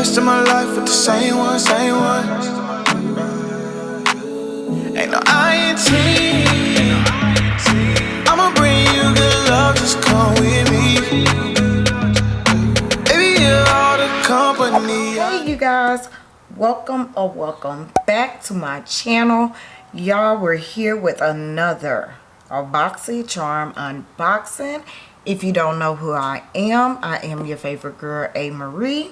rest of my life with the same one, same one. Ain't no INT. I'ma bring you good love, just come with me. Baby, you're all the company. hey you guys welcome or welcome back to my channel y'all we're here with another a boxy charm unboxing if you don't know who i am i am your favorite girl a marie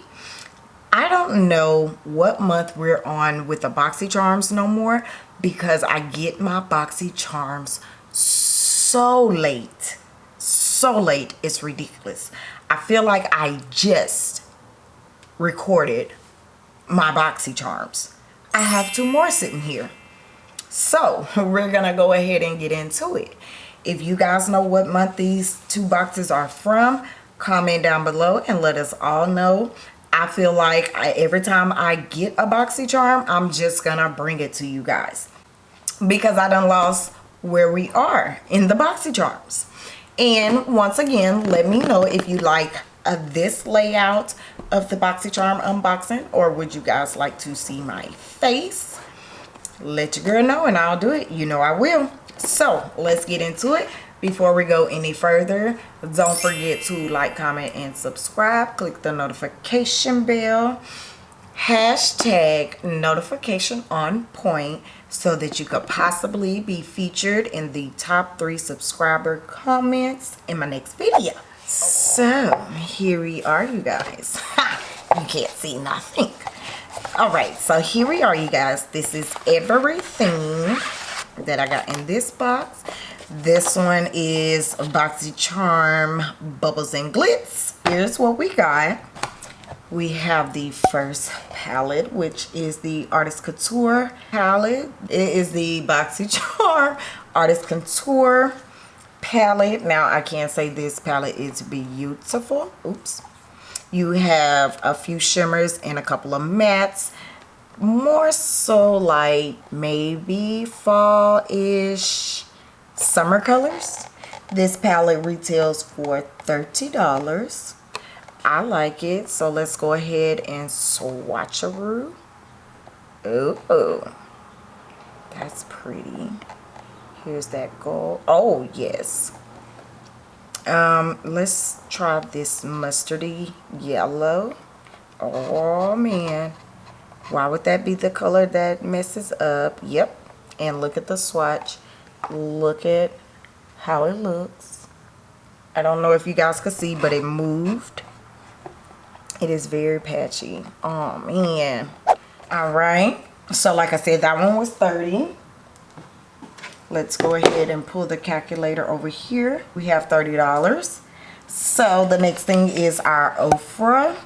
i don't know what month we're on with the boxy charms no more because i get my boxy charms so late. So late. It's ridiculous. I feel like i just recorded my boxy charms. I have two more sitting here. So we're gonna go ahead and get into it. If you guys know what month these two boxes are from comment down below and let us all know i feel like I, every time i get a boxy charm i'm just gonna bring it to you guys because i done lost where we are in the boxy charms and once again let me know if you like uh, this layout of the BoxyCharm unboxing or would you guys like to see my face? Let your girl know and I'll do it. You know I will. So let's get into it. Before we go any further, don't forget to like, comment, and subscribe. Click the notification bell. Hashtag notification on point so that you could possibly be featured in the top three subscriber comments in my next video. So here we are you guys. you can't see nothing. Alright, so here we are you guys. This is everything that I got in this box. This one is Boxy Charm Bubbles and Glitz. Here's what we got. We have the first palette, which is the Artist Couture palette. It is the Boxy Charm Artist Couture palette now i can't say this palette is beautiful oops you have a few shimmers and a couple of mattes more so like maybe fall-ish summer colors. This palette retails for $30 I like it so let's go ahead and swatcheroo oh that's pretty. Here's that gold. Oh yes. Um let's try this mustardy yellow. Oh man. Why would that be the color that messes up? Yep and look at the swatch look at how it looks. I don't know if you guys could see but it moved. It is very patchy. Oh man. All right. So like I said that one was 30 let's go ahead and pull the calculator over here. We have $30 so the next thing is our Ofra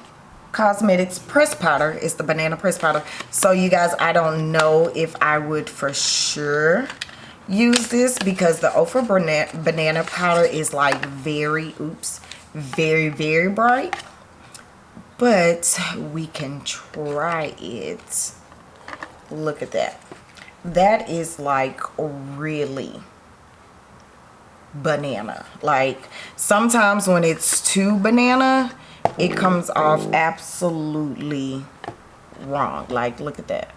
Cosmetics press powder. It's the banana press powder. So you guys I don't know if I would for sure use this because the Ofra banana powder is like very oops very very bright. But we can try it. Look at that. That is like really banana. Like sometimes when it's too banana it comes off absolutely wrong. Like look at that.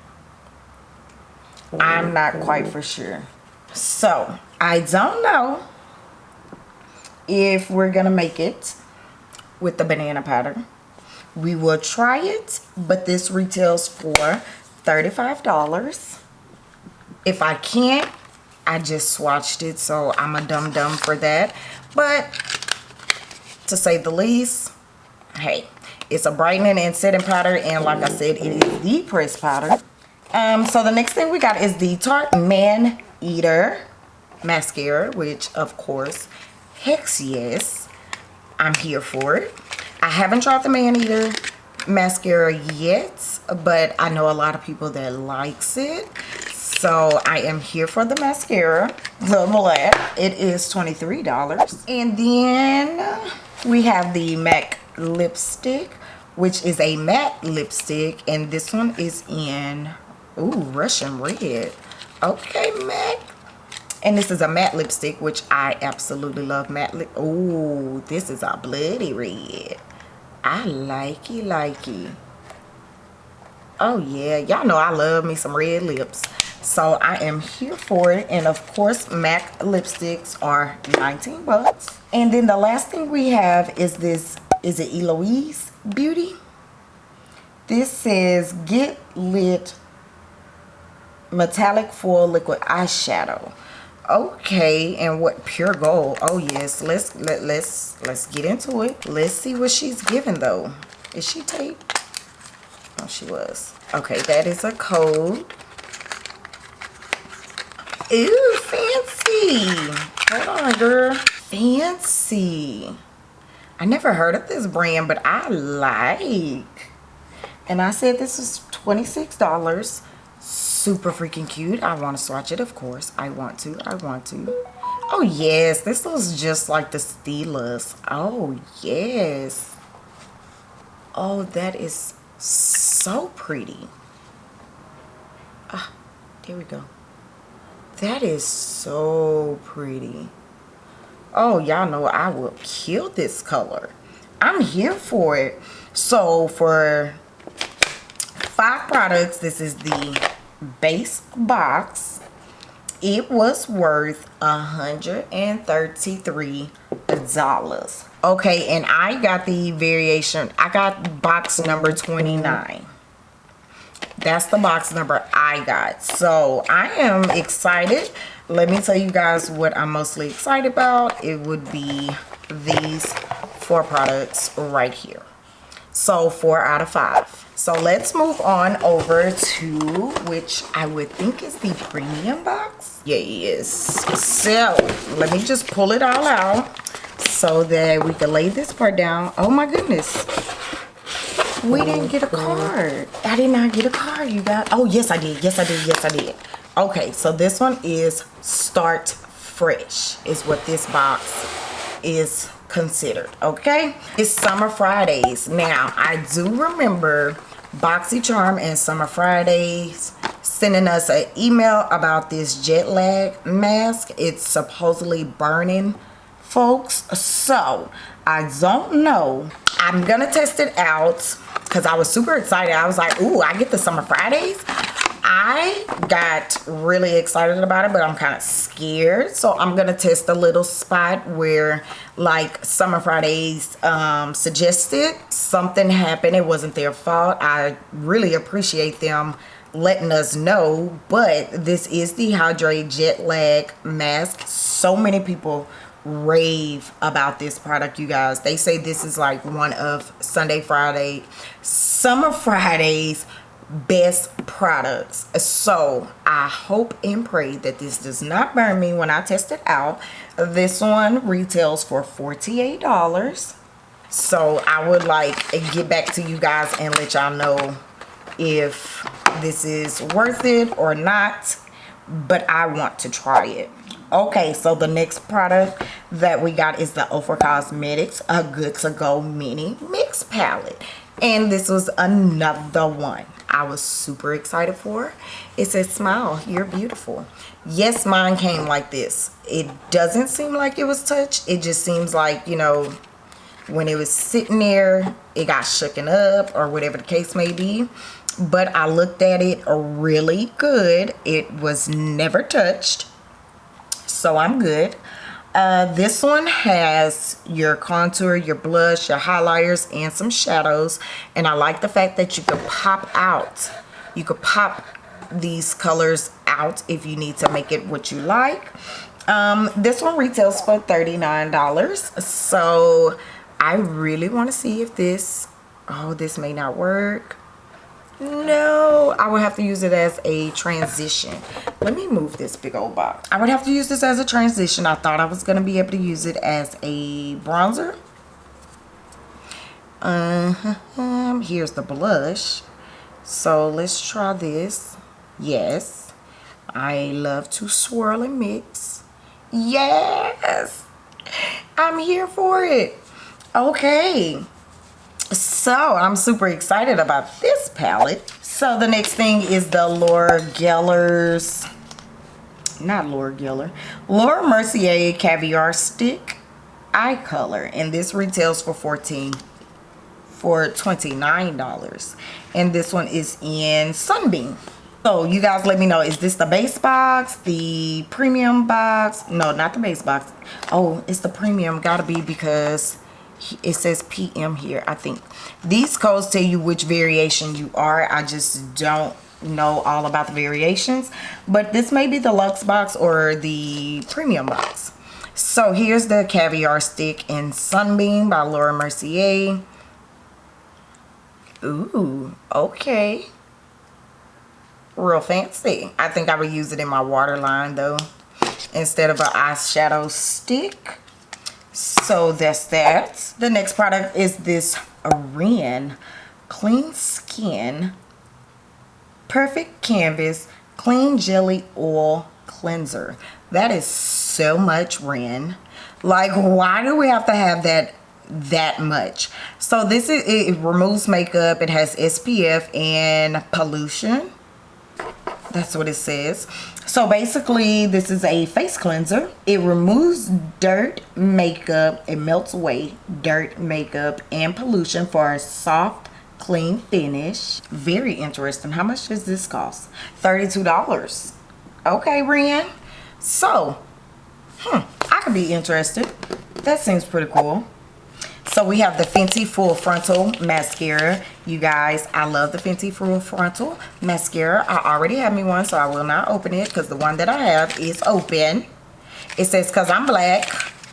I'm not quite for sure so i don't know if we're gonna make it with the banana powder we will try it but this retails for 35 dollars if I can't, I just swatched it, so I'm a dum-dum for that. But to say the least, hey, it's a brightening and setting powder, and like I said, it is the press powder. Um, so the next thing we got is the Tarte Man Eater mascara, which of course, hex yes, I'm here for. It. I haven't tried the Man Eater mascara yet, but I know a lot of people that likes it. So i am here for the mascara. The black it is 23 dollars. And then we have the mac lipstick which is a matte lipstick and this one is in ooh russian red okay mac and this is a matte lipstick which i absolutely love matte lip oh this is a bloody red i like it like it Oh yeah, y'all know I love me some red lips. So I am here for it. And of course, MAC lipsticks are 19 bucks. And then the last thing we have is this, is it Eloise Beauty? This says Get Lit Metallic Foil Liquid Eyeshadow. Okay, and what pure gold? Oh yes, let's let let's let's get into it. Let's see what she's giving though. Is she taped? Oh, she was. Okay, that is a code. Ooh, fancy. Hold on, girl. Fancy. I never heard of this brand, but I like. And I said this is $26. Super freaking cute. I want to swatch it, of course. I want to. I want to. Oh, yes. This looks just like the Steelers. Oh, yes. Oh, that is so pretty. Ah, there we go. That is so pretty. Oh, y'all know I will kill this color. I'm here for it. So for five products, this is the base box. It was worth a $133. Okay, and I got the variation. I got box number 29 that's the box number I got. So I am excited. Let me tell you guys what I'm mostly excited about. It would be these four products right here. So four out of five. So let's move on over to which I would think is the premium box. Yes. So let me just pull it all out so that we can lay this part down. Oh my goodness we didn't get a card. I did not get a card, you got. Oh, yes, I did. Yes, I did. Yes, I did. Okay, so this one is Start Fresh is what this box is considered, okay? It's Summer Fridays. Now, I do remember BoxyCharm and Summer Fridays sending us an email about this jet lag mask. It's supposedly burning folks. So, I don't know. I'm to test it out because I was super excited. I was like, ooh, I get the Summer Fridays. I got really excited about it, but I'm kind of scared. So I'm going to test a little spot where like Summer Fridays um, suggested something happened. It wasn't their fault. I really appreciate them letting us know. But this is the Hydrate Jet Lag Mask. So many people rave about this product you guys they say this is like one of sunday friday summer fridays best products. So i hope and pray that this does not burn me when i test it out. This one retails for 48 dollars. So i would like to get back to you guys and let y'all know if this is worth it or not but i want to try it. Okay so the next product that we got is the Ofra Cosmetics a good to go mini mix palette. And this was another one I was super excited for it says smile. You're beautiful. Yes mine came like this. It doesn't seem like it was touched. It just seems like you know when it was sitting there it got shooken up or whatever the case may be. But I looked at it really good. It was never touched. So I'm good. Uh, this one has your contour, your blush, your highlighters, and some shadows. And I like the fact that you can pop out. You could pop these colors out if you need to make it what you like. Um, this one retails for $39. So I really want to see if this, oh, this may not work no i would have to use it as a transition. Let me move this big old box. I would have to use this as a transition. I thought i was going to be able to use it as a bronzer. Uh -huh. here's the blush. So let's try this. Yes. I love to swirl and mix. Yes. I'm here for it. Okay. So i'm super excited about this palette. So the next thing is the laura geller's not laura geller laura mercier caviar stick eye color. And this retails for 14 for $29 and this one is in sunbeam. So you guys let me know is this the base box the premium box? No not the base box. Oh it's the premium gotta be because it says PM here I think. These codes tell you which variation you are. I just don't know all about the variations but this may be the luxe box or the premium box. So here's the caviar stick in sunbeam by Laura Mercier. Ooh okay. Real fancy. I think I would use it in my waterline though instead of an eyeshadow stick so that's that. The next product is this Ren clean skin perfect canvas clean jelly oil cleanser. That is so much Ren. Like why do we have to have that that much? So this is it removes makeup it has SPF and pollution that's what it says. So basically this is a face cleanser. It removes dirt makeup it melts away dirt makeup and pollution for a soft clean finish. Very interesting. How much does this cost? 32 dollars. Okay Ren. So hmm I could be interested. That seems pretty cool so we have the Fenty Full Frontal Mascara. You guys, I love the Fenty Full Frontal Mascara. I already have me one, so I will not open it because the one that I have is open. It says, because I'm black.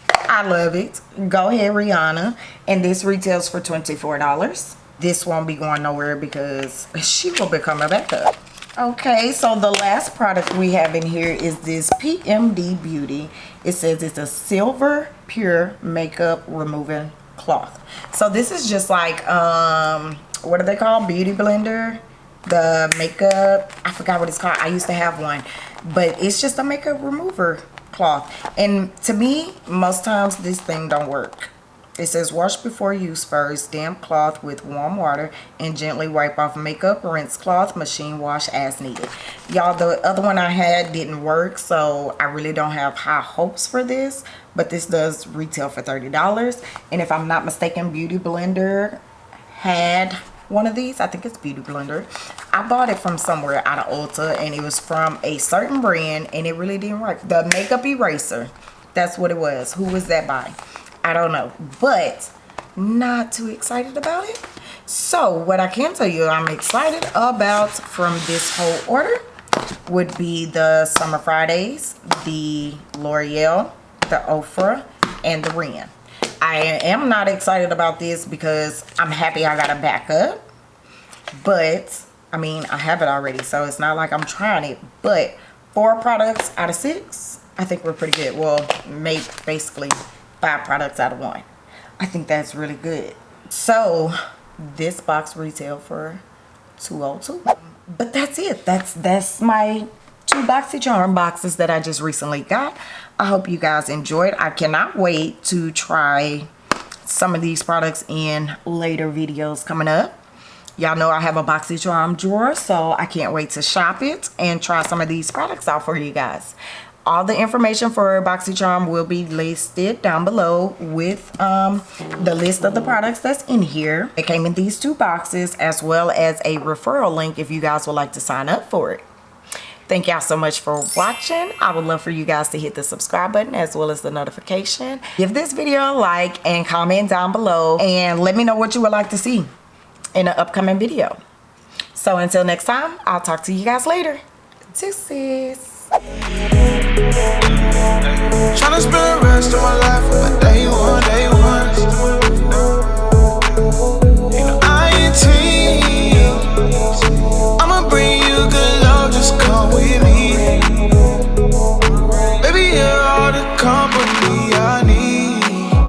I love it. Go ahead, Rihanna. And this retails for $24. This won't be going nowhere because she will become a backup. Okay, so the last product we have in here is this PMD Beauty. It says it's a silver pure makeup removing cloth. So this is just like um what do they call beauty blender? The makeup? I forgot what it's called. I used to have one. But it's just a makeup remover cloth. And to me most times this thing don't work. It says wash before use first, damp cloth with warm water and gently wipe off makeup, rinse cloth, machine wash as needed. Y'all, the other one I had didn't work, so I really don't have high hopes for this, but this does retail for $30. And if I'm not mistaken, Beauty Blender had one of these. I think it's Beauty Blender. I bought it from somewhere out of Ulta and it was from a certain brand and it really didn't work. The Makeup Eraser, that's what it was. Who was that by? I don't know, but not too excited about it. So what I can tell you I'm excited about from this whole order would be the Summer Fridays, the L'Oreal, the Ofra, and the Ren. I am not excited about this because I'm happy I got a backup. But, I mean, I have it already, so it's not like I'm trying it. But four products out of six, I think we're pretty good. Well, make basically five products out of one. I think that's really good. So this box retail for 202 but that's it that's that's my two boxy charm boxes that i just recently got i hope you guys enjoyed i cannot wait to try some of these products in later videos coming up y'all know i have a boxycharm drawer so i can't wait to shop it and try some of these products out for you guys all the information for BoxyCharm will be listed down below with um, the list of the products that's in here. It came in these two boxes as well as a referral link if you guys would like to sign up for it. Thank y'all so much for watching. I would love for you guys to hit the subscribe button as well as the notification. Give this video a like and comment down below and let me know what you would like to see in an upcoming video. So until next time, I'll talk to you guys later. Deuces. Tryna spend the rest of my life with a day one, day one.